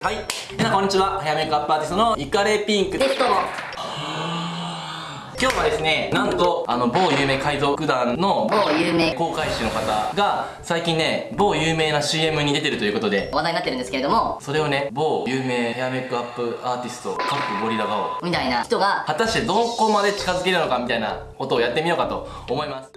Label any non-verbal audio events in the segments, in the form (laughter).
はい。皆さんこんにちは。ヘアメイクアップアーティストのイカレピンク。ですどうも今日はですねなんとあの某有名海賊団の某有名。公開師の方が最近ね某有名な CM に出てるということで。話題になってるんですけれども。それをね某有名ヘアメイクアップアーティストカップゴリラ顔。みたいな人が。果たしてどこまで近づけるのかみたいなことをやってみようかと思います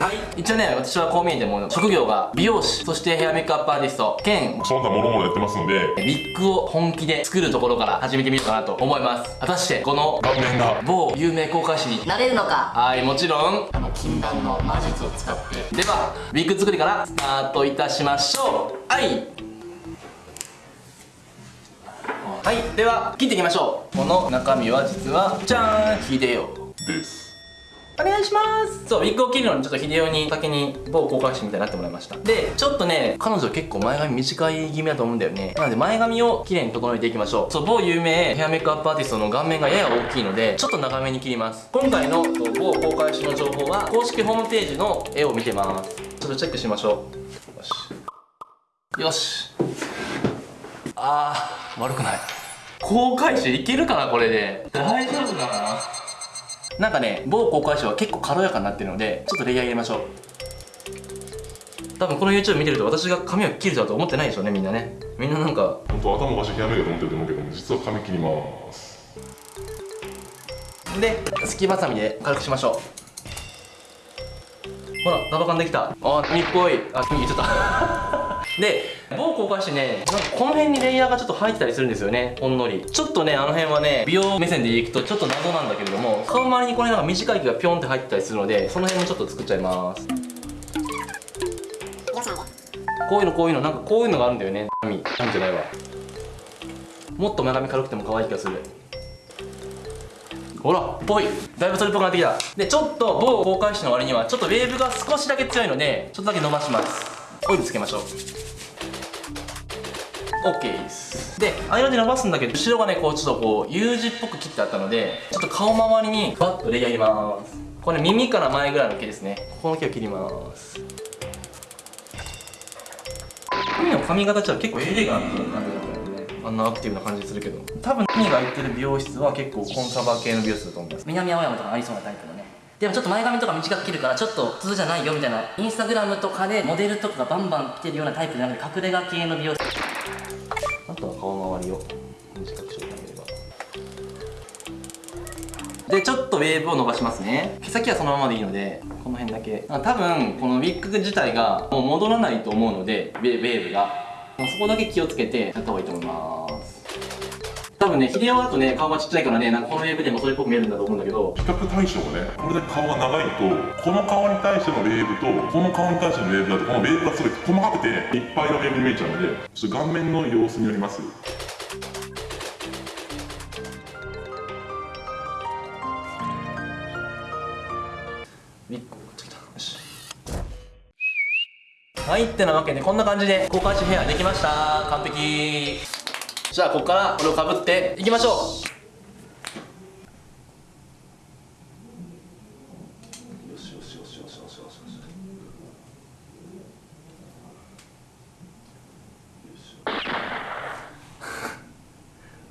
はい。一応ね私はこう見えても職業が美容師そしてヘアメイクアップアーティスト兼その他もろもろやってますので。ウィッグを本気で作るところから始めてみようかなと思います。果たしてこの顔面が某有名公開師になれるのか？はい。もちろん。禁断の魔術を使って。ではウィッグ作りからスタートいたしましょう。はい。はい。では切っていきましょう。この中身は実はじゃーんヒデオですお願いします。そうウィッグを切るのにちょっと秀夫に先に某公開師みたいになってもらいました。でちょっとね彼女結構前髪短い気味だと思うんだよね。なので前髪を綺麗に整えていきましょう。そう某有名ヘアメイクアップアーティストの顔面がやや大きいのでちょっと長めに切ります。今回の某公開師の情報は公式ホームページの絵を見てます。ちょっとチェックしましょう。よし。よし。あー悪くない。公開師いけるかなこれで。大丈夫かな？なんかね某公開師は結構軽やかになってるのでちょっとレイヤー入れましょう。多分この YouTube 見てると私が髪を切るとはと思ってないでしょうねみんなね。みんななんか本当頭おかしいヘアメイクだと思ってると思うけども実は髪切ります。ですきばさみで軽くしましょう。ほら束感できた。あ髪っぽい。あ髪言っちゃった。(laughs) で某公開師ねなんかこの辺にレイヤーがちょっと入ってたりするんですよねほんのり。ちょっとねあの辺はね美容目線でいくとちょっと謎なんだけれども顔周りにこれなんか短い毛がピョンって入ってたりするのでその辺もちょっと作っちゃいます。こういうのこういうのなんかこういうのがあるんだよね髪髪じゃないわもっと前髪軽くても可愛い気がする。ほらぽい。だいぶそれっぽくなってきた。でちょっと某公開師の割にはちょっとウェーブが少しだけ強いのでちょっとだけ伸ばします。オイルつけましょう。OK です。で間で伸ばすんだけど後ろがねこうちょっとこう U 字っぽく切ってあったのでちょっと顔周りにバッとレイヤー入れます。これ耳から前ぐらいの毛ですね。ここの毛を切ります。髪の髪型は結構エレガントな感じだったよねあんなアクティブな感じするけど。多分何が言ってる美容室は結構コンサバ系の美容室だと思います。南青山とかありそうなタイプのね。でもちょっと前髪とか短く切るからちょっと普通じゃないよみたいなインスタグラムとかでモデルとかがバンバン来てるようなタイプじゃなくて隠れ家系の美容室。を短くしようと思えば。でちょっとウェーブを伸ばしますね。毛先はそのままでいいのでこの辺だけ。多分このウィッグ自体がもう戻らないと思うのでウェーブが。もうそこだけ気をつけてやった方がいいと思います。多分ね秀夫だとね顔がちっちゃいからねなんかこのウェーブでもそれっぽく見えるんだと思うんだけど。比較対象がねこれだけ顔が長いとこの顔に対してのウェーブとこの顔に対してのウェーブだとこのウェーブがすごい細かくていっぱいのウェーブに見えちゃうのでちょっと顔面の様子によりますウィッグをつけたよしはいってなわけでこんな感じで交換しヘアできました。完璧。じゃあここからこれをかぶっていきましょう。よしよしよしよしよしよしよし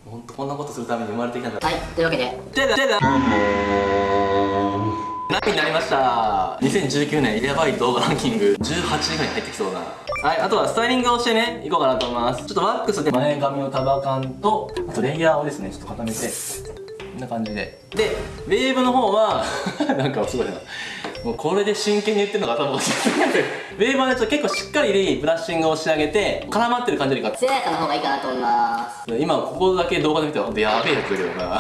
ほんとこんなことするために生まれてきたんだはいというわけでじゃだじゃだ何になりました。2019年やばい動画ランキング18位ぐらいに入ってきそうなはいあとはスタイリングをしてねいこうかなと思います。ちょっとワックスで前髪を束感とあとレイヤーをですねちょっと固めてこんな感じで。でウェーブの方は (laughs) なんかすごいな。もうこれで真剣に言ってるのが頭おかしいウェーブはねちょっと結構しっかりブラッシングを仕上げて絡まってる感じよりか艶やかな方がいいかなと思います。今ここだけ動画で見てほんとやべえやつだけどな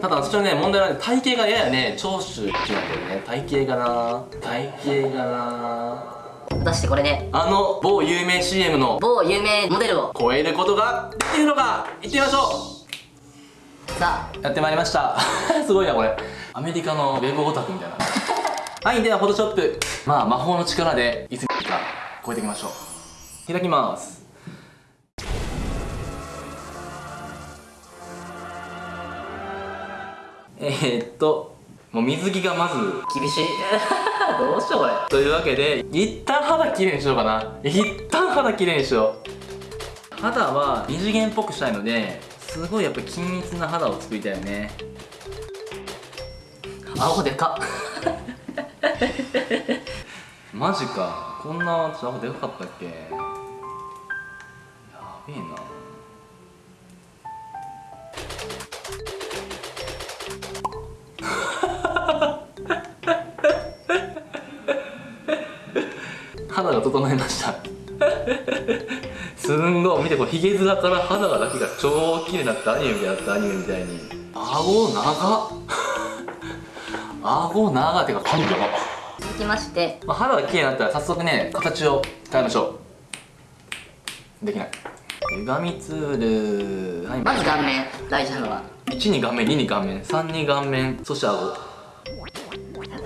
ただ私のね問題はね体型がややね。長州ってなんだよね。体型がな。体型がな。果たしてこれで？あの某有名 CM の某有名モデルを？超えることができるのか行ってみましょさうやってまいりました。(laughs) すごいなこれ。アメリカのウェブオタクみたいな。(laughs) はいではフォトショップ。まあ魔法の力でいつか超えていきましょう。開きますえー、っともう水着がまず厳しい。(laughs) どうしようこれ。というわけで一旦肌きれいにしようかな。一旦肌きれいにしよう。肌は二次元っぽくしたいのですごいやっぱ均一な肌を作りたいよね。顎でか。(laughs) マジか。こんな私顎でかかったっけ？やべえな。整いました。すんごい。見てこれヒゲ面から肌がだけが超綺麗になったアニメみたいになったアニメみたいに。顎長っ。顎長ってか噛んだな続きまして。まあ、肌が綺麗になったら早速ね形を変えましょう。できない。歪みツール。はい。まず顔面。大事なのは。1に顔面2に顔面3に顔面そして顎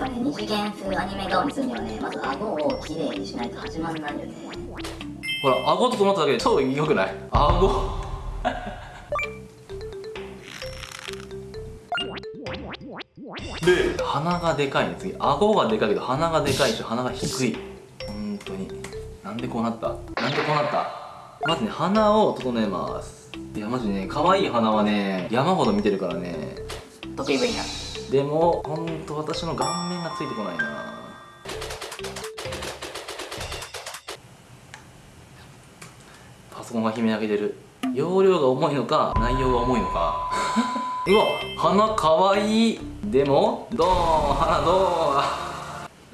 ぱね、二次元風アニメ顔にするにはね、まず顎をきれいにしないと始まんないよね。ほら顎と整っただけで超良くない？顎で鼻がでかいね。次顎がでかいけど鼻がでかいし鼻が低い。本当に。なんでこうなった？なんでこうなった？まずね鼻を整えます。いやマジね可愛い鼻はね山ほど見てるからね。得意分野。でもほんと私の顔面がついてこないな。パソコンが悲鳴上げてる。容量が重いのか内容が重いのか。(laughs) うわ鼻かわいい。でもどう？鼻どう？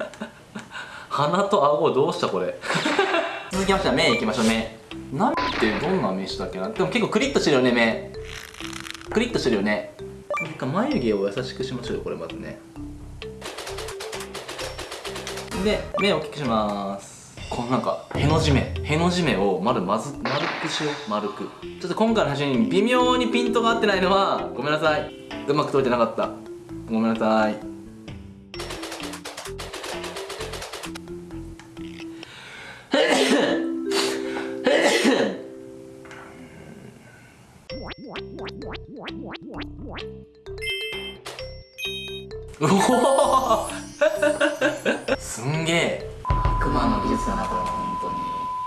(laughs) 鼻と顎どうしたこれ？(laughs) 続きましては目いきましょう目。何ってどんな目したっけな？でも結構クリッとしてるよね目。クリッとしてるよねなんか眉毛を優しくしましょうよこれまずね。で目を大きくします。このなんかへの字目。への字目を丸まず丸くしよう。丸く。ちょっと今回の写真に微妙にピントが合ってないのはごめんなさい。うまく撮れてなかった。ごめんなさい。うおー。すんげえ。悪魔の技術だなこれは本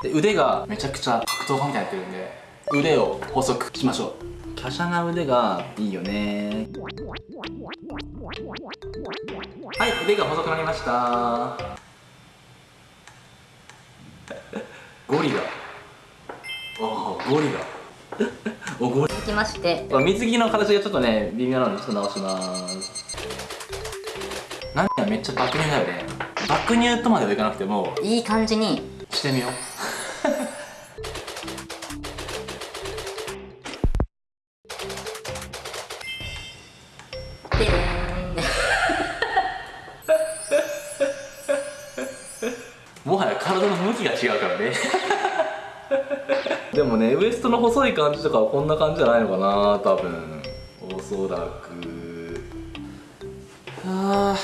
当に。で腕がめちゃくちゃ格闘家みたいになってるんで腕を細くしましょう。華奢な腕がいいよね。はい腕が細くなりました。ゴリラ。おおゴリラ。(laughs) おゴリ続きまして。ラ水着の形がちょっとね微妙なのでちょっと直します。何がめっちゃ爆乳だよね。爆乳とまではいかなくてもいい感じに。してみよう。でーん。もはや体の向きが違うからねでもねウエストの細い感じとかはこんな感じじゃないのかな多分。おそらく。あ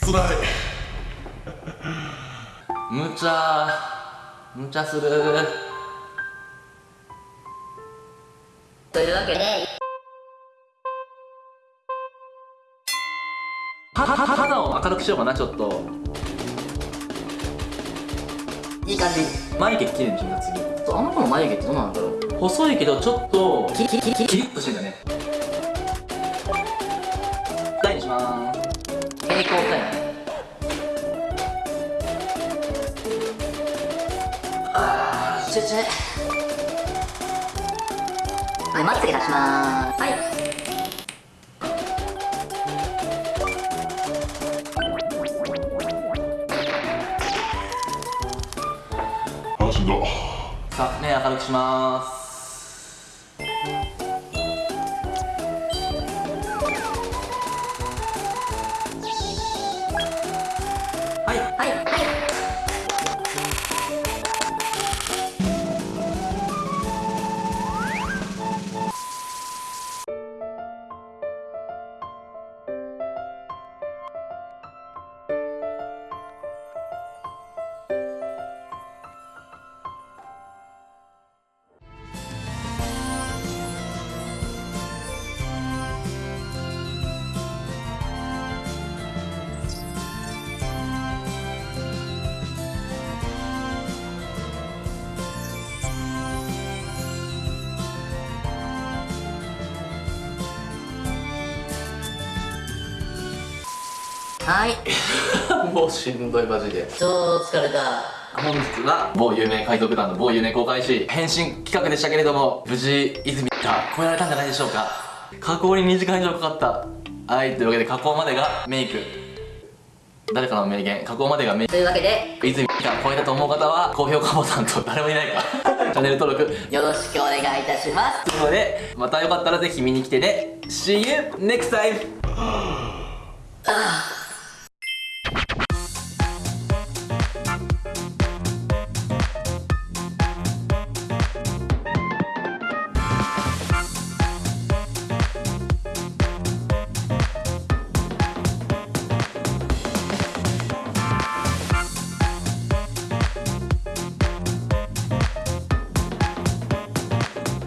つらいむちゃむちゃする。というわけで。肌を明るくしようかなちょっといい感じ眉毛きれいにした次。あの子の眉毛ってどうなんだろう。細いけどちょっとキリキリキリキリッとしてんだね。大にします。平行かいなあーちょちょはいまつげ出しまーす。はいさあ目明るくします。はいはい。はいはい。(laughs) もうしんどいマジで。超疲れた。本日は某有名海賊団の某有名公開し変身企画でしたけれども無事泉が超えられたんじゃないでしょうか。加工に2時間以上かかった。はいというわけで加工までがメイク。誰かの名言。加工までがメイク。というわけで泉が超えたと思う方は高評価ボタンと誰もいないか (laughs) チャンネル登録。よろしくお願いいたします。ということでまたよかったらぜひ見に来てね。See you next time! (gasps)